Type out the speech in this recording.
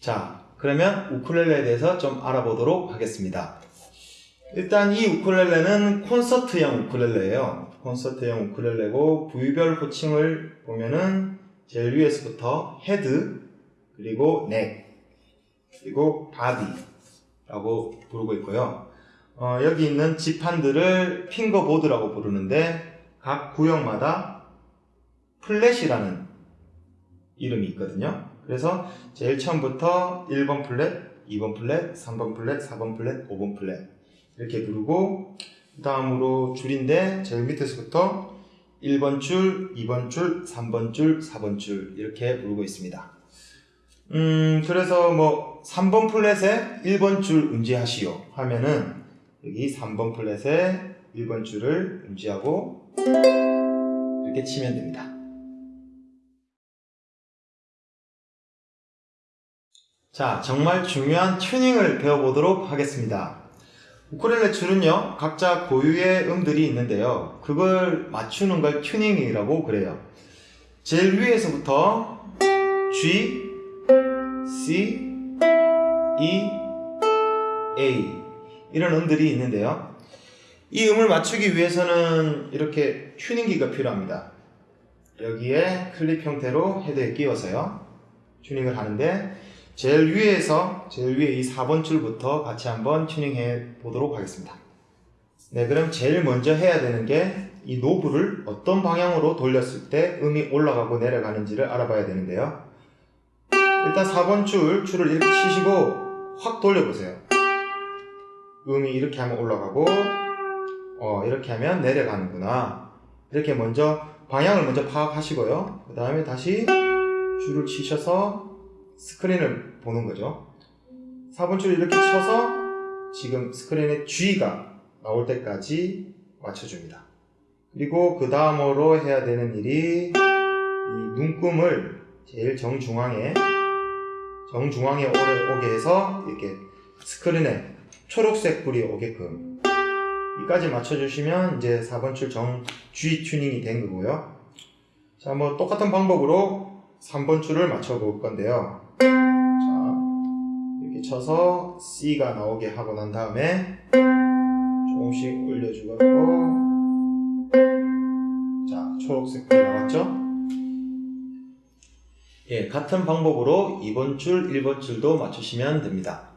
자, 그러면 우쿨렐레에 대해서 좀 알아보도록 하겠습니다. 일단 이 우쿨렐레는 콘서트형 우쿨렐레예요. 콘서트형 우쿨렐레고 부위별 호칭을 보면은 제일 위에서부터 헤드, 그리고 neck, 그리고 바디라고 부르고 있고요. 어, 여기 있는 지판들을 fingerboard라고 부르는데 각 구역마다 fret이라는 이름이 있거든요. 그래서 제일 처음부터 1번 fret, 2번 fret, 3번 fret, 4번 fret, 5번 fret 이렇게 부르고 그 다음으로 줄인데 제일 밑에서부터 1번 줄, 2번 줄, 3번 줄, 4번 줄 이렇게 부르고 있습니다. 음, 그래서 뭐 3번 fret에 1번 줄 운지하시오 하면은 여기 3번 fret에 1번 줄을 운지하고 이렇게 치면 됩니다. 자, 정말 중요한 튜닝을 배워보도록 하겠습니다. 우쿨렐레 줄은요, 각자 고유의 음들이 있는데요. 그걸 맞추는 걸 튜닝이라고 그래요. 제일 위에서부터 G, C, E, A 이런 음들이 있는데요. 이 음을 맞추기 위해서는 이렇게 튜닝기가 필요합니다. 여기에 클립 형태로 헤드에 끼워서요. 튜닝을 하는데 제일 위에서 제일 위에 이 4번 줄부터 같이 한번 튜닝해 보도록 하겠습니다. 네, 그럼 제일 먼저 해야 되는 게 이 노브를 어떤 방향으로 돌렸을 때 음이 올라가고 내려가는지를 알아봐야 되는데요. 일단 4번 줄, 줄을 이렇게 치시고 확 돌려보세요. 음이 이렇게 하면 올라가고 어, 이렇게 하면 내려가는구나. 이렇게 먼저 방향을 먼저 파악하시고요. 그 다음에 다시 줄을 치셔서 스크린을 보는 거죠. 4번 줄 이렇게 쳐서 지금 스크린에 G가 나올 때까지 맞춰줍니다. 그리고 그 다음으로 해야 되는 일이 이 눈금을 제일 정중앙에 정중앙에 오게 해서 이렇게 스크린에 초록색 불이 오게끔 이까지 맞춰주시면 이제 4번 줄 정 G 튜닝이 된 거고요. 자, 뭐 똑같은 방법으로 3번 줄을 맞춰 볼 건데요. 자, 이렇게 쳐서 C가 나오게 하고 난 다음에 조금씩 올려주고 자, 초록색 불이 나왔죠? 예, 같은 방법으로 2번 줄, 1번 줄도 맞추시면 됩니다.